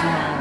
看。